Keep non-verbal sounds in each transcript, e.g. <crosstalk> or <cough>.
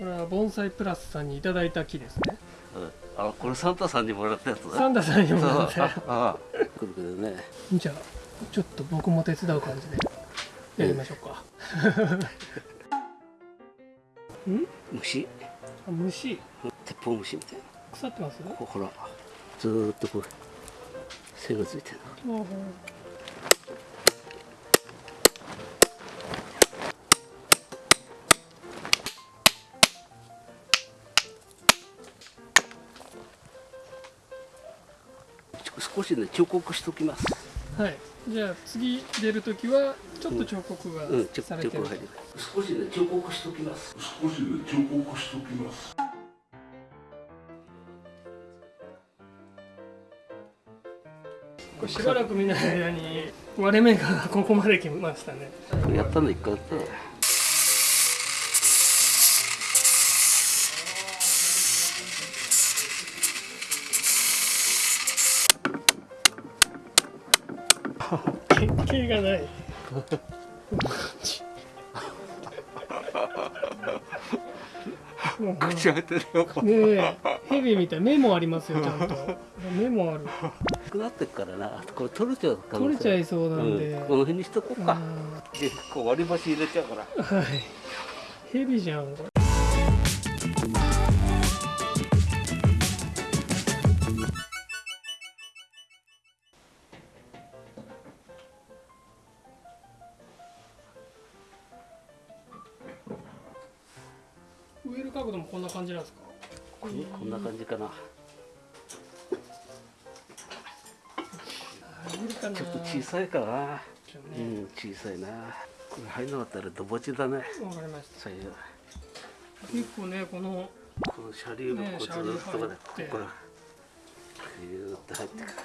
これは盆栽プラスさんにいただいた木ですね。うん、あこれサンタさんにもらったやつだ。サンタさんにもらってそう。ああ。くるくるね。じゃあちょっと僕も手伝う感じで。やりましょうか、<laughs> ん？虫？あ虫。鉄砲虫みたいな。腐ってます？こほら。ずーっとこう背がついてるうん少しね彫刻しときます。はい。じゃあ次出るときはちょっと彫刻がうんちょされてる。彫刻入る。少しね彫刻しときます。少しで彫刻しときます。これしばらく見ない間に割れ目がここまで来ましたね。やったの一回やったの原型がない。も <laughs> う口開いてるよねえヘビみた。い目もありますよ <laughs> ちゃんと。目もある。くなってっからな。これ取れちゃう可能性。取れちゃいそうなんで、うん、この辺にしとこうか、うでこう割り箸入れちゃうから。んはい。ヘビじゃんこれさいかな。うん小さいな。これ入んなかったらドボチだね。わかりました。結構ねこのこの車輪がねこうずっとこれここらビューって入ってくる。す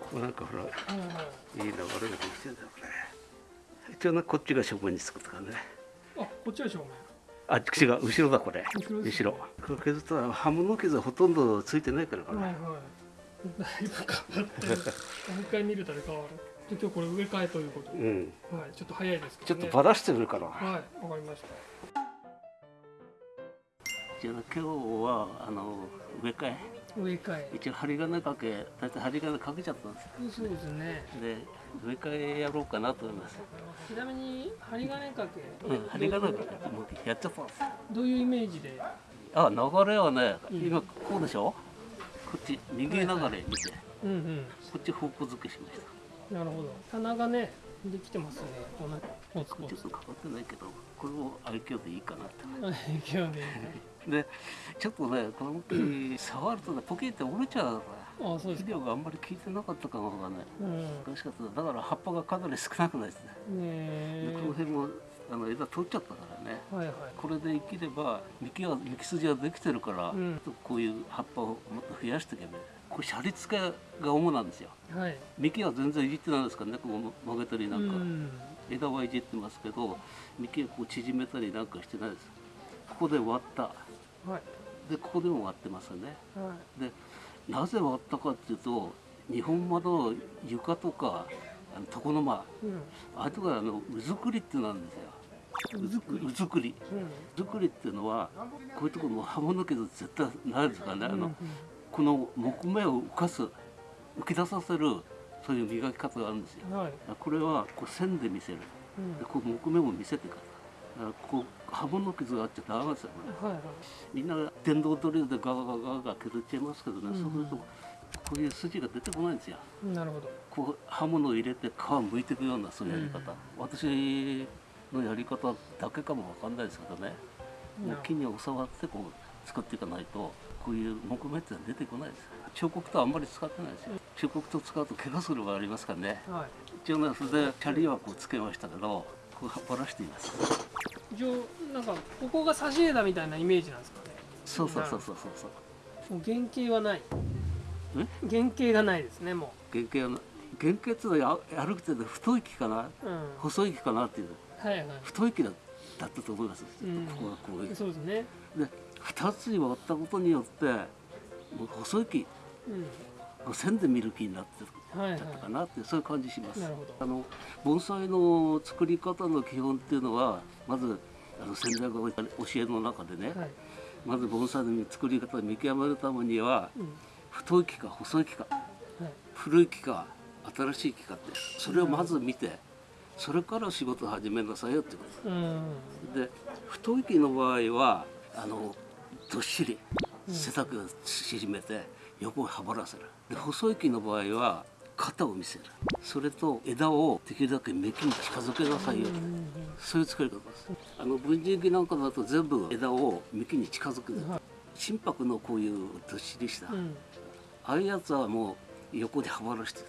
ここなんかほらごいはい流れができてんだよこれ一応ねこっちが正面につくとかね。あこっちは正面。あ違う。後ろだこれ。後ろ後ろ。これ削ったら刃物傷はほとんどついてないからこれ、はいはいだいぶ変わってる。もう一回見るたら変わる。で今日これ植え替えということで、うん。はいちょっと早いですけちょど、ね、っとばらしてるから、はいわかりました。じゃあ今日はあの植え替え。植え替え。一応針金かけ大体針金かけちゃったんですそうですね。で植え替えやろうかなと思います。ちなみに針金かけ、うん針金かけもうやっちゃったんですどういうイメージで？あ流れはねうん。今こうでしょ？こっち右流れ見てうんうん。こっち方向付けしました。なるほど。棚がねできてますね。こんなポツポツち。ょっとかかってないけどこれを愛嬌でいいかなって。勢い <laughs> ででちょっとねこの木 <coughs> 触るとねポキって折れちゃうからあそうですか。肥料があんまり効いてなかったかもがねうん。難しかった。だから葉っぱがかなり少なくないですね。ねでこの辺もあの枝取っちゃったからね。はいはい。これで生きれば幹は幹筋はできてるから、うん。こういう葉っぱをもっと増やしていけばこれシャリ付けが主なんですよ。はい。幹は全然いじってないですからねこう曲げたりなんか、うん。枝はいじってますけど幹をこう縮めたりなんかしてないです。ここで割った。はい。でここでも割ってますよね。はでなぜ割ったかっていうと日本窓床とかあの床の間。いうん。あれとかあのうずくりってなんですようずくり。うずくりっていうのはこういうところも刃物傷絶対ないですからね、あのうんうん。この木目を浮かす浮き出させるそういう磨き方があるんですよ。はい。これはこう線で見せる。うん。でこう木目も見せてからこう刃物傷があっちゃダメですよこれ。はいはい。みんな電動ドリルでガガガガガ削っちゃいますけどね、うんそうするとこういう筋が出てこないんですよ。なるほど。こう刃物を入れて皮を剥いていくようなそういうやり方、私のやり方だけかもわかんないですけどね。もう木に教わってこう作っていかないとこういう木目ってのは出てこないです。彫刻とあんまり使ってないですよ。彫刻と使うと怪我する場合ありますからね。はい。一応ねそれでチャリはこうつけましたけどこうばらしています。一応なんかここが差し枝みたいなイメージなんですかね。そうそうそうそうそうそう。もう原型はない。原型がないですねも原型はな原型っていうのはや歩くて太い木かな？ううん。細い木かなっていうはいはい。太い木だだったと思います、うん。ここがこういう。そうですね。で2つに割ったことによってもう細い木。うん。線で見る木になってはいはいたかなってそういう感じします。あの盆栽の作り方の基本っていうのはまずあの先代が教えの中でね、はい。まず盆栽の作り方を見極めるためにはうん。太い木か細い木かはい。古い木か新しい木かってそれをまず見てそれから仕事を始めなさいよってこと。うん。で太い木の場合はあのどっしり背丈を縮めて横をはばらせる。で細い木の場合は肩を見せる。それと枝をできるだけ幹に近づけなさいよと。そういう作り方です。あの文人木なんかだと全部枝を幹に近づくはい。心拍のこういうどっしりした、うん。ああいうやつはもう横ではばらして。る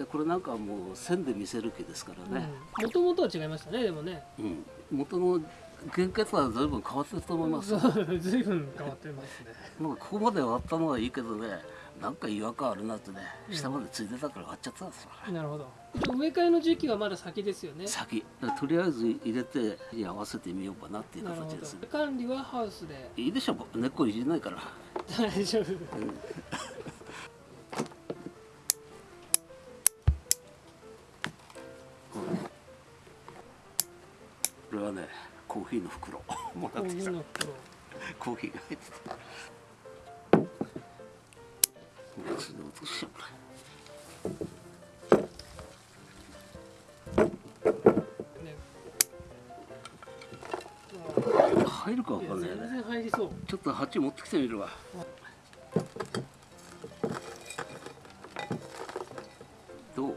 でこれなんかはもう線で見せる木ですからね、もともとは違いましたねでもね。うん。元の原型とは随分変わってると思います。そうずいぶん変わってますね。なんかここまで終わったのはいいけどねなんか違和感あるなってね下までついてたから終わっちゃったんですよ、なるほど。植え替えの時期はまだ先ですよね。先。とりあえず入れてに合わせてみようかなっていう形です。ねど。管理はハウスで。いいでしょ根っこいじんないから。大丈夫。こーヒーの袋。<laughs> もらってきた。コーヒーが入ってたしうこねれ入るかわかんないね。全然入りそう。ちょっと鉢持ってきてみるわ。どう？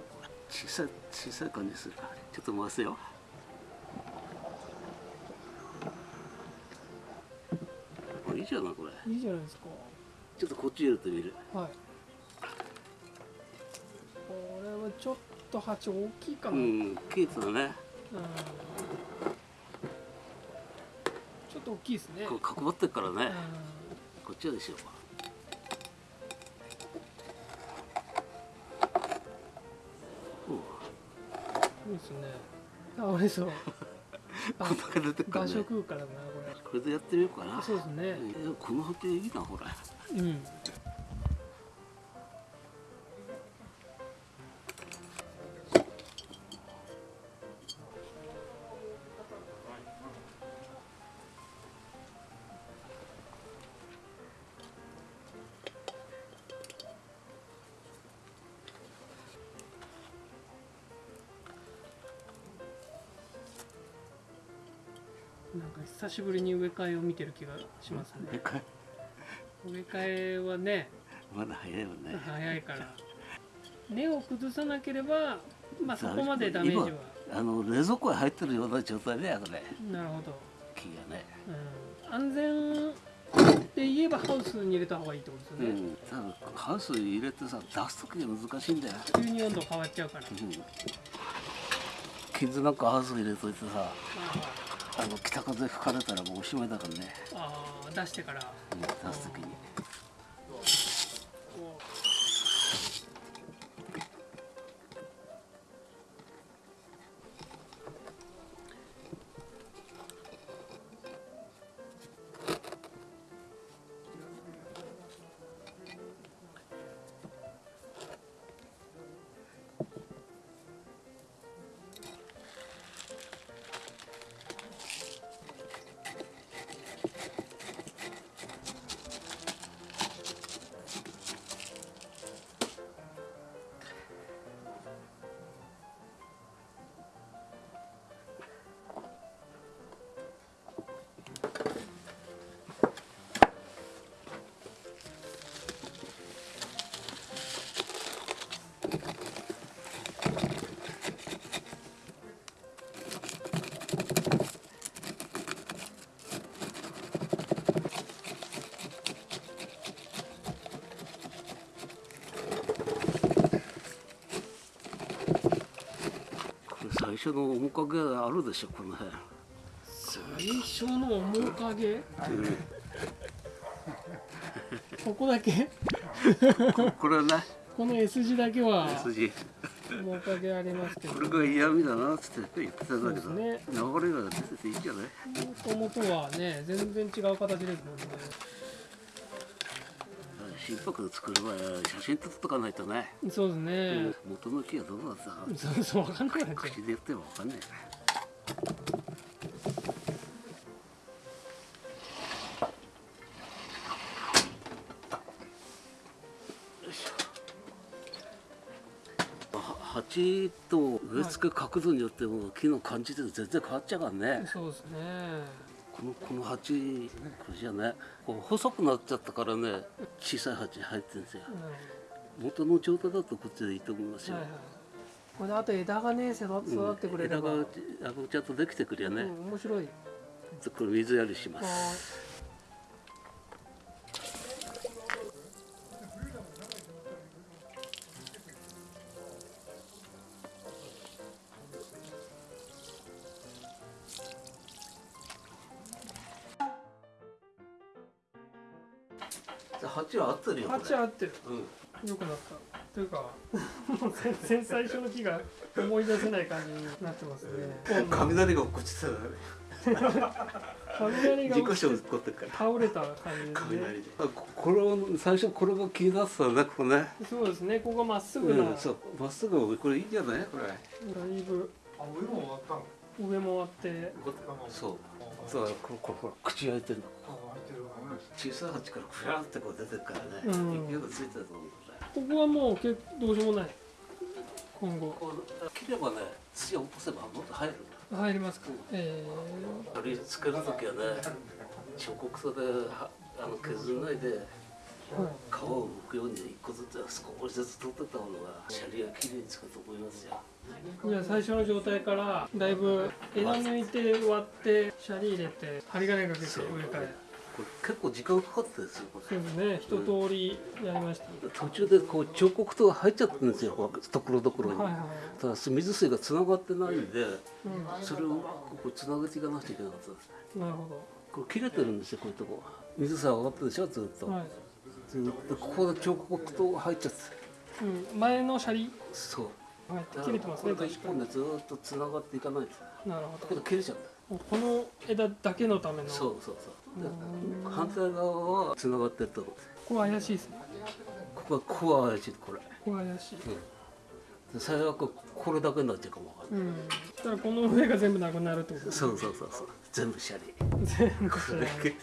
小さい小さい感じするか。ちょっと回すよこれ。いいじゃないですか。ちょっとこっち入れてみる。はい。これはちょっと鉢大きいかな、ううんんケースだね。ちょっと大きいですね。こう角張ってるからね。うこっちはでしょうか。いいですね。あ俺そう。<laughs> 場ね。所空間だなここれでやってみようかな。れそうですね。この鉢いいなほらうんなんか久しぶりに植え替えを見てる気がしますね。植え替え？はねまだ早いよね。早いから。根を崩さなければまあそこまでダメージは。あの冷蔵庫に入ってるような状態だよこれ。なるほど、木がね。うん、安全って言えばハウスに入れた方がいいってことですよね、うん。ハウスに入れてさ出す時が難しいんだよ、急に温度変わっちゃうから、うん、傷なんかハウスに入れといてさ。まあの北風吹かれたらもうおしまいだからね、あ、あー出してから。うん出す時に初の面影あるでしょこの辺、う最初の面影？ここだけ？ここれねこの S 字だけは筋面影ありますけど。これが嫌味だなっつって言ってたんだけど、そうです流れが出てていいんじゃない？もともとはね全然違う形ですもんね心拍作るわ写真撮っとかないとね。そうですね、うん、元の木はどうだったそうそう分かんない口で言っても分かんない。ね鉢と植え付け角度によっても木の感じって全然変わっちゃうからね。そうですね。このこの鉢これじゃねこう細くなっちゃったからね小さい鉢に入ってるんですよ。うん元の状態だとこっちでいいと思いますよ、はいはい。これであと枝がね育ってくれれば、枝があのちゃんとできてくりゃね、うん、面白い。これ水やりしますってるよいこれ。鉢合ってる。うん。良くなった。というか <laughs> もう全然最初の木が思い出せない感じになってますね。<laughs> 雷が落っこちて <laughs> 雷が事故落ちて症起こってるから。倒れた感じで。すね雷で。あここれを最初これが気になってたねここね。そうですね。ここがまっすぐな、うん、そう。まっすぐこれいいんじゃない？これ。だいぶ。あ、上も終わったの。上もあって。そう。そうこれこれほら口開いてるの。小さい鉢からふらってこう出てるからね、うん。勢いがついてると思うここはもうけどうしようもない。今後。こう切ればね土を落とせばもっと入る入りますか。えこれつける時はね彫刻刀ではあの削らない。で皮を剥くように一個ずつ少しずつ取ってった方がシャリがきれいにつくと思いますよ。じゃあ最初の状態からだいぶ枝抜いて割ってシャリ入れて針金かけてそう植え替えこれ結構時間かかってですよそうですね。一通りやりました、途中でこう彫刻刀が入っちゃってるんですよところどころに、はいはい。ただ水水がつながってないんでうそれをうまくこうつなげていかなくちゃいけなかったんです。なるほこれ切れてるんですよこういうとこ。水さ上がってるでしょずっと、どはい、ずっとここで彫刻刀が入っちゃって。うん、前のシャリ？そう。はい。切れてますねこれが一本でずっとつながっていかないと。なるだけど切れちゃうんだよほどこの枝だけのための。そうそうそう。反対側はつながってるとここ怪しいですね。ここはここは怪しいこれ。ここ怪しい。で最悪これだけになっちゃうかもわかんない。うん。だからこの上が全部なくなるってこと？そうそうそうそう。全部シャリ。全部こシャリ。れ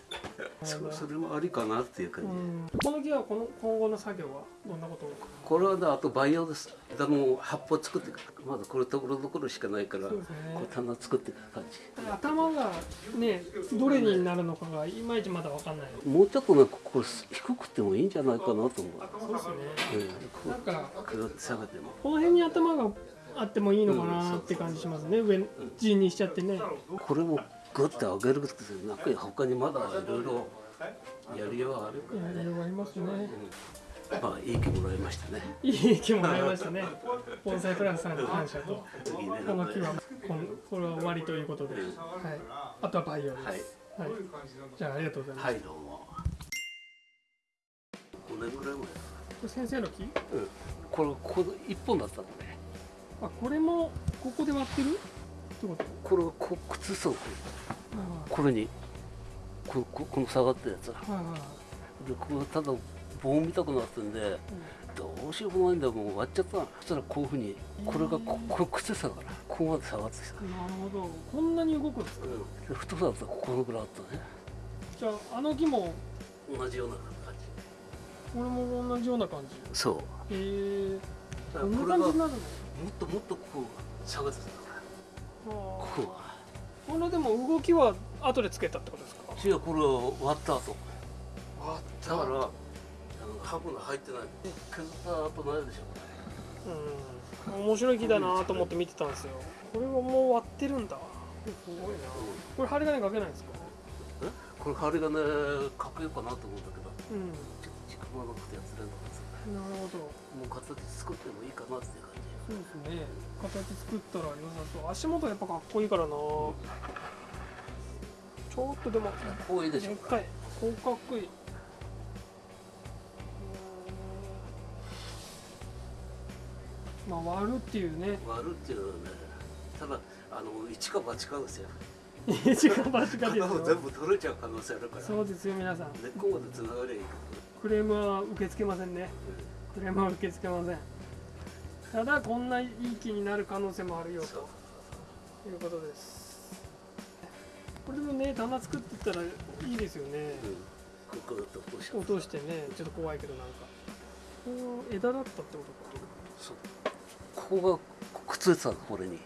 そそれもありかなっていう感じ、うん。この木はこの今後の作業はどんなことをこれはねあと培養です枝の葉っぱを作ってまだこれところどころしかないからね。こう棚作っていく感じ。頭がねどれになるのかがいまいちまだわかんない。もうちょっとねここ低くてもいいんじゃないかなと思う、そうですねうん、こなんか下げても。この辺に頭があってもいいのかなって感じしますね。上陣にしちゃってね。これもグッて上げるってなんか他にまだいろいろやりようはあるかいらね、ろいろありますね。うん、まあいい気もらいましたね。いい木もらいましたね。盆栽プラスさんに感謝と。次ねこの木はこんこれは終わりということで、はい、あとは培養です、はい。はい。じゃあありがとうございます、はいどうも。5年ぐらい前これ先生の木？うん。これここ一本だったのねあこれもここで割ってる？ってこと？これこ靴下をこれ。これにこここの下がったやつ。はいでこれただ棒見たくなってんでどうしようもないんだよもう割っちゃった。のそしたらこういうふうにこれがここれ靴下だからここまで下がってきた、なるほど。こんなに動くんですか？うん、で太さだったらここのぐらいあったね。じゃああの木も？同じような感これも同じような感じ。じそう。へえだこんな感じになるの？っともっとこう下がってたから。あ。こーこのでも動きは後でつけたってことですか？う違うこれを割った後。割っだからあのハブが入ってない削った後ないでしょうん。面白い木だなと思って見てたんですよ。これはもう割ってるんだ。すごいな。これ針金かけないんですか？え？これ針金かけようかなと思うんだけど。うん。ちょっと時間がなくてやってないんだけどなるほど。もう形作ってもいいかなっていう感じそうですね。形作ったら良さそう。足元やっぱかっこいいからな。ちょっとでもこういいでしょ。でっかい。こうかっこいい。まあ割るっていうね。割るっていうのはねただあの一か八かですよ。一か八かです片方 <laughs> 全よ部取れちゃう可能性あるから。そうですよ皆さん。根っこまでつながりゃいいかクレームは受け付けませんね。ら、クレームは受け付けませんただこんないい気になる可能性もあるよということです。これでもね棚作ってったらいいですよね。うん、ここ落としてねちょっと怖いけどなんか。こう枝だったってことか？そう。ここがついてたの？これに。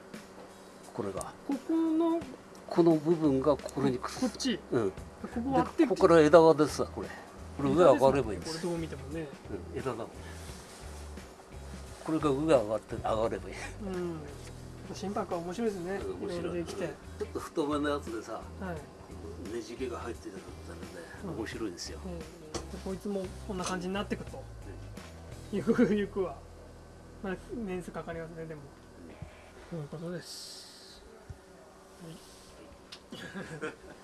これが。ここのこの部分がこれにくっついてこっち。たうん。ここで割ってここから枝が出てたこれ。これ上上がればいいんですこれどう見てもね。うん、枝だもんこれが上上がって上がればいい。うん。心拍は面白いですね。面白い。ちょっと太めのやつでさはい、ねじれが入ってたらね面白いですよ、ええ。でこいつもこんな感じになっていくと。ゆくゆくは。まあ年数かかりますねでも。そういうことです、はい <laughs>